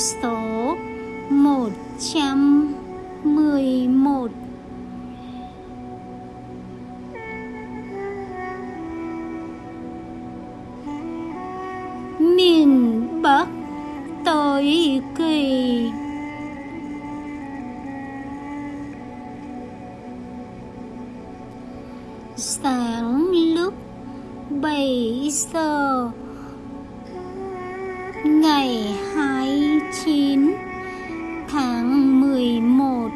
số một trăm mười một. Miền bắc tối kỳ. Sáng lúc bảy giờ ngày 9 tháng mười một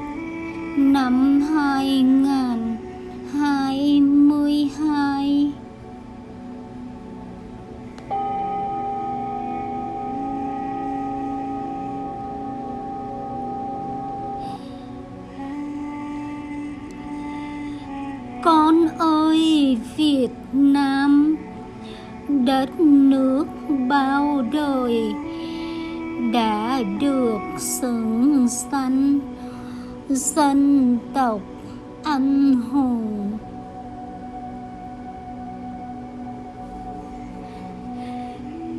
năm hai ngàn hai mươi hai. Con ơi, Việt Nam, đất nước bao đời đã được xứng danh dân tộc anh hùng.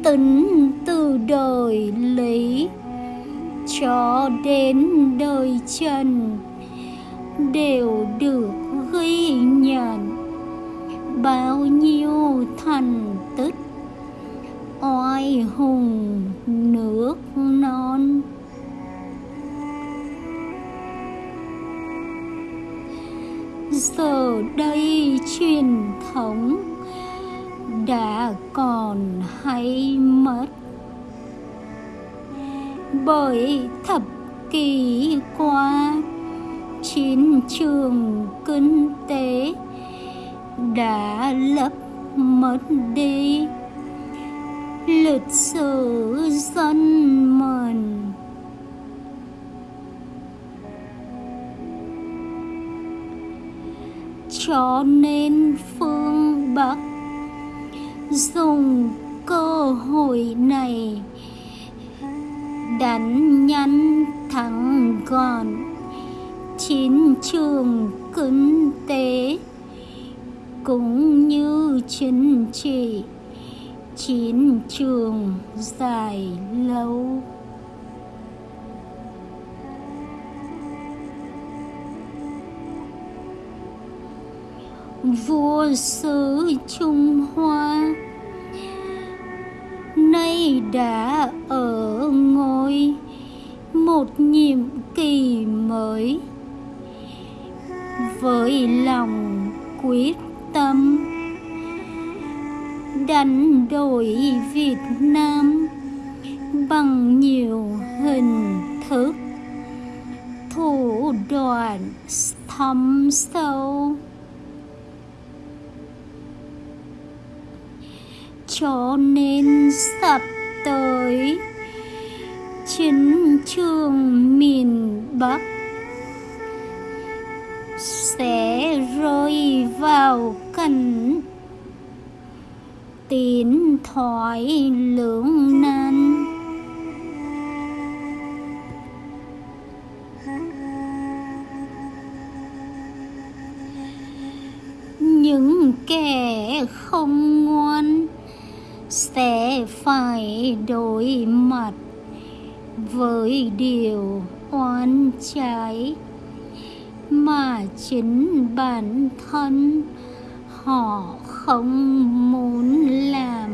Tính từ đời lý cho đến đời trần đều được ghi nhận. Bao nhiêu thành tích oai hùng nước non. Giờ đây truyền thống đã còn hay mất. Bởi thập kỷ qua, chiến trường kinh tế đã lấp mất đi lịch sử dân mình. Cho nên phương bắc dùng cơ hội này đánh nhanh thắng gọn chiến trường kinh tế cũng như chính trị chiến trường dài lâu vua xứ trung hoa, nay đã ở ngôi một nhiệm kỳ mới. Với lòng quyết tâm đánh đổi Việt Nam bằng nhiều hình thức. Thủ đoạn thâm sâu. Cho nên sắp tới, chiến trường miền Bắc sẽ rơi vào cảnh tiến thoái lưỡng nan. Những kẻ không ngoan sẽ phải đối mặt với điều oan trái, mà chính bản thân họ không muốn làm.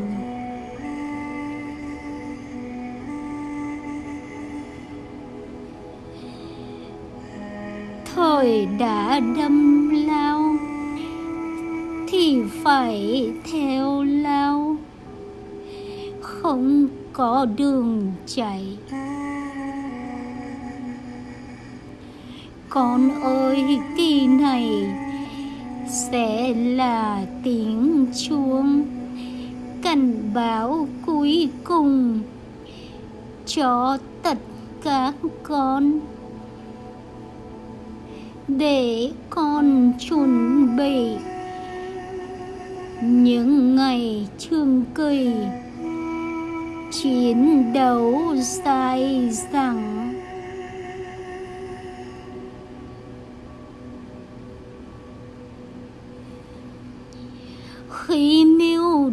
Thời đã đâm lao, thì phải theo lao. Không có đường chạy. Con ơi, kỳ này sẽ là tiếng chuông cảnh báo cuối cùng cho tất cả con. Để con chuẩn bị những ngày trường kỳ, chiến đấu dài dẳng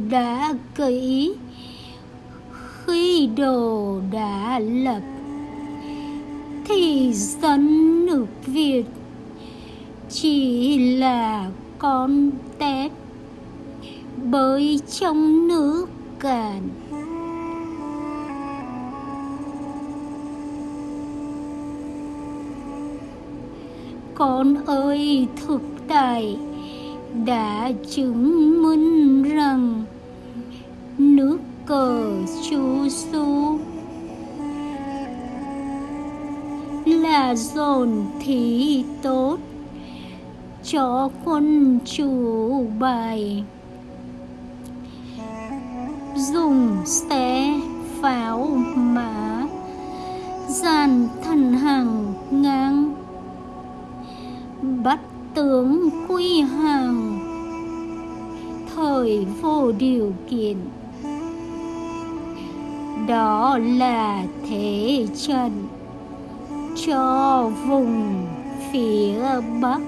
đã kỹ khi đồ đã lập, thì dân nước việt chỉ là con tép bơi trong nước cạn, con ơi thực tại đã chứng minh rằng cờ chú su là dồn thí tốt cho quân chủ bài. Dùng xe pháo mã, dàn thần hàng ngang, bắt tướng quy hàng, thời vô điều kiện đó là thế trận cho vùng phía bắc.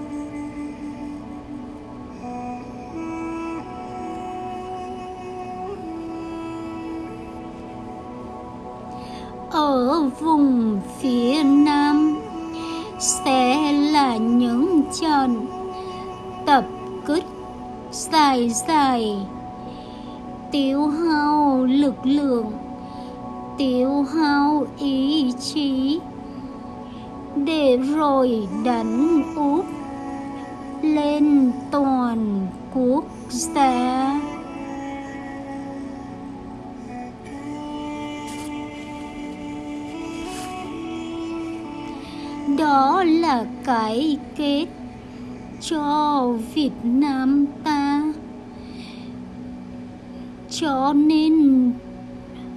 Ở vùng phía nam sẽ là những trận tập kích dài dài, tiêu hao lực lượng tiêu hao ý chí. Để rồi đánh úp lên toàn quốc gia. Đó là cái kết cho Việt Nam ta. Cho nên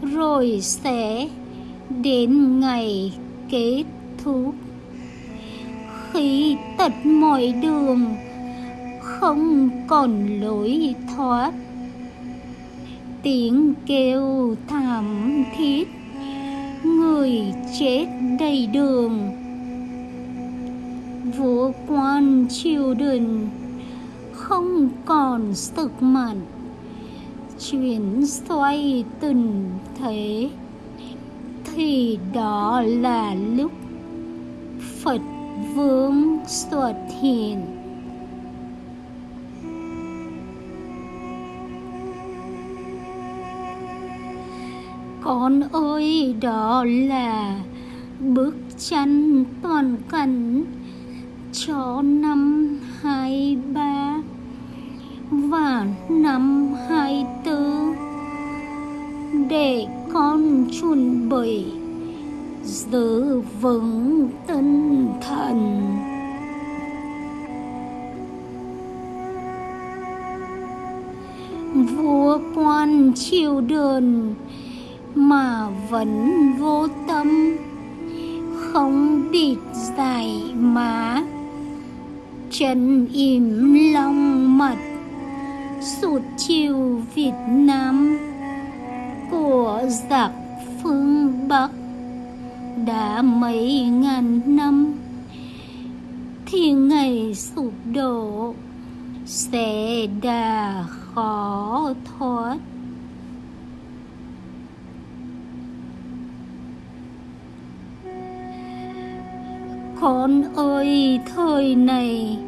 rồi sẽ đến ngày kết thúc. Khi tận mọi đường, không còn lối thoát. Tiếng kêu thảm thiết, người chết đầy đường. Vua quan triều đình không còn sức mạnh chuyển xoay tình thế. Thì đó là lúc phật vương xuất hiện. Con ơi, đó là bức tranh toàn cảnh cho năm hai ba và năm chuẩn bị giữ vững tinh thần. Vua quan triều đình mà vẫn vô tâm, không bịt dài má chân im lòng mật, sụt chiều Việt Nam của giặc Bắc đã mấy ngàn năm, thì ngày sụp đổ sẽ đã khó thoát. Con ơi, thời này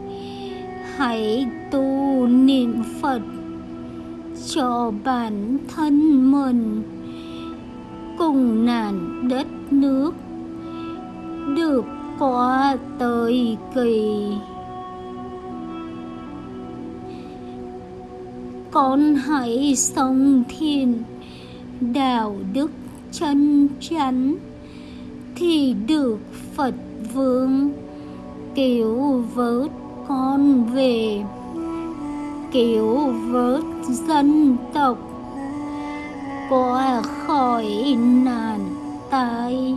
hãy tu niệm phật cho bản thân mình cùng nàn đất nước được qua thời kỳ. Con hãy sống thiền đạo đức chân chắn thì được phật vương cứu vớt con về, cứu vớt dân tộc qua khỏi nạn tai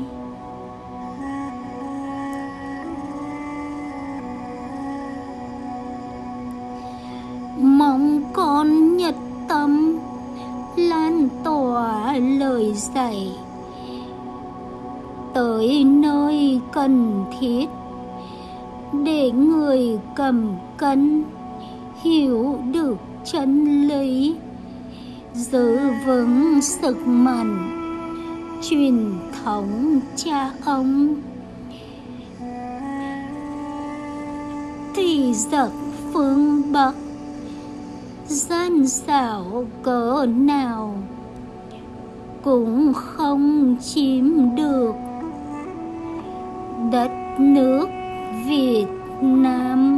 mong con nhật tâm lan tỏa lời dạy. Tới nơi cần thiết để người cầm cân hiểu được chân lý giữ vững sức mạnh. Truyền thống cha ông. Thì giật phương bắc, gian xảo cỡ nào cũng không chiếm được đất nước Việt Nam.